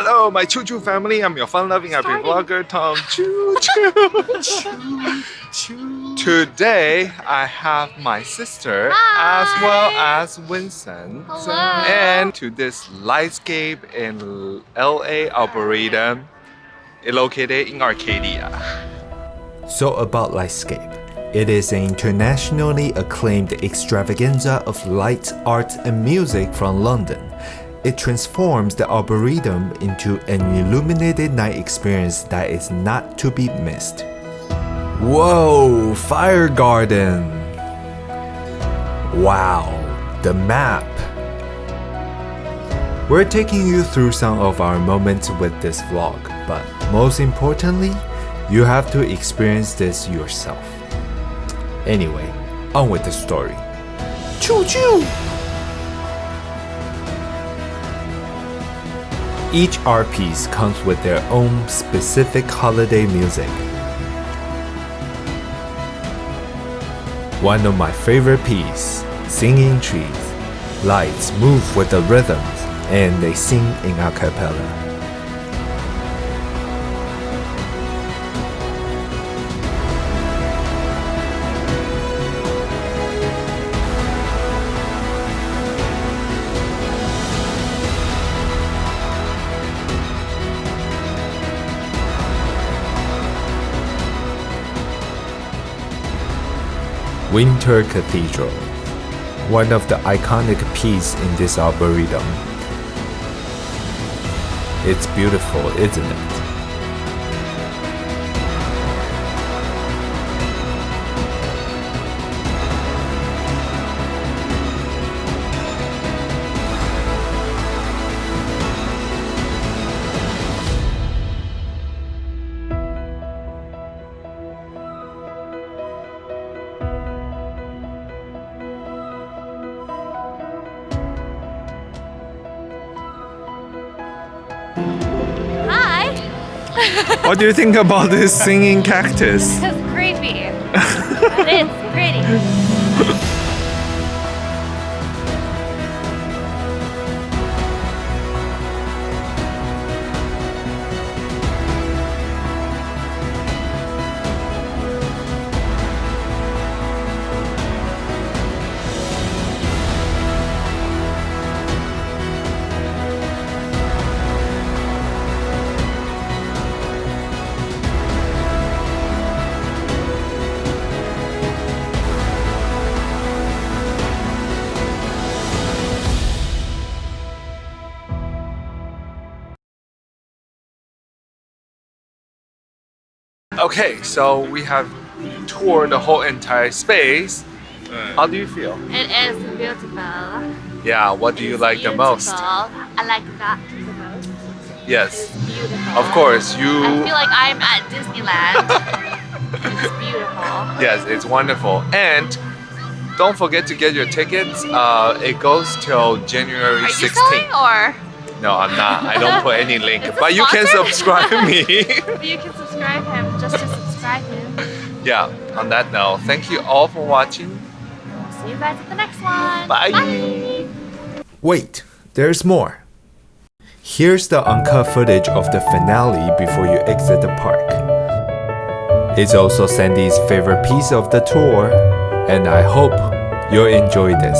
Hello, my Choo Choo family. I'm your fun-loving happy vlogger, Tom Choo Choo. Today, I have my sister Hi. as well as Vincent. Hello. And to this Lightscape in LA Arboretum, located in Arcadia. So about Lightscape. It is an internationally acclaimed extravaganza of light, art and music from London. It transforms the Arboretum into an illuminated night experience that is not to be missed. Whoa, Fire Garden! Wow, the map! We're taking you through some of our moments with this vlog, but most importantly, you have to experience this yourself. Anyway, on with the story. Choo choo! Each art piece comes with their own specific holiday music. One of my favorite pieces, Singing Trees. Lights move with the rhythms and they sing in a cappella. Winter Cathedral, one of the iconic pieces in this arboretum. It's beautiful, isn't it? What do you think about this singing cactus? It's creepy. it's pretty. Okay, so we have toured the whole entire space. How do you feel? It is beautiful. Yeah, what do you like the most? Beautiful. I like that the most. Yes, Beautiful. of course, you... I feel like I'm at Disneyland. it's beautiful. Yes, it's wonderful. And don't forget to get your tickets. Uh, it goes till January Are you 16th. selling or? No, I'm not. I don't put any link. Is this But you can subscribe me. You can subscribe him just to subscribe him. yeah, on that note, thank you all for watching. See you guys at the next one. Bye. Bye. Wait, there's more. Here's the uncut footage of the finale before you exit the park. It's also Sandy's favorite piece of the tour, and I hope you'll enjoy this.